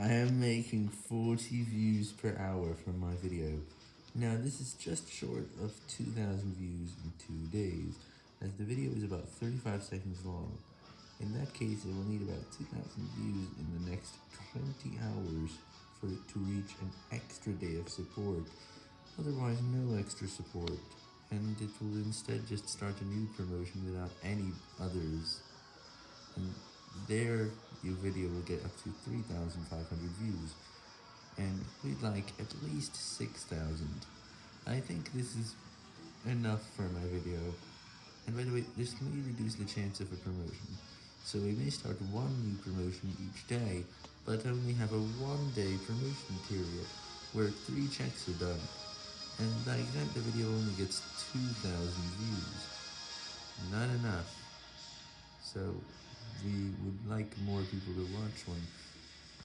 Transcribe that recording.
I am making 40 views per hour from my video. Now this is just short of 2,000 views in 2 days, as the video is about 35 seconds long. In that case, it will need about 2,000 views in the next 20 hours for it to reach an extra day of support, otherwise no extra support, and it will instead just start a new promotion without any others. And there, your video will get up to 3,500 views, and we'd like at least 6,000. I think this is enough for my video, and by the way, this may reduce the chance of a promotion, so we may start one new promotion each day, but only have a one-day promotion period, where three checks are done, and like that the video only gets 2,000 views. Not enough. So, we would like more people to watch one.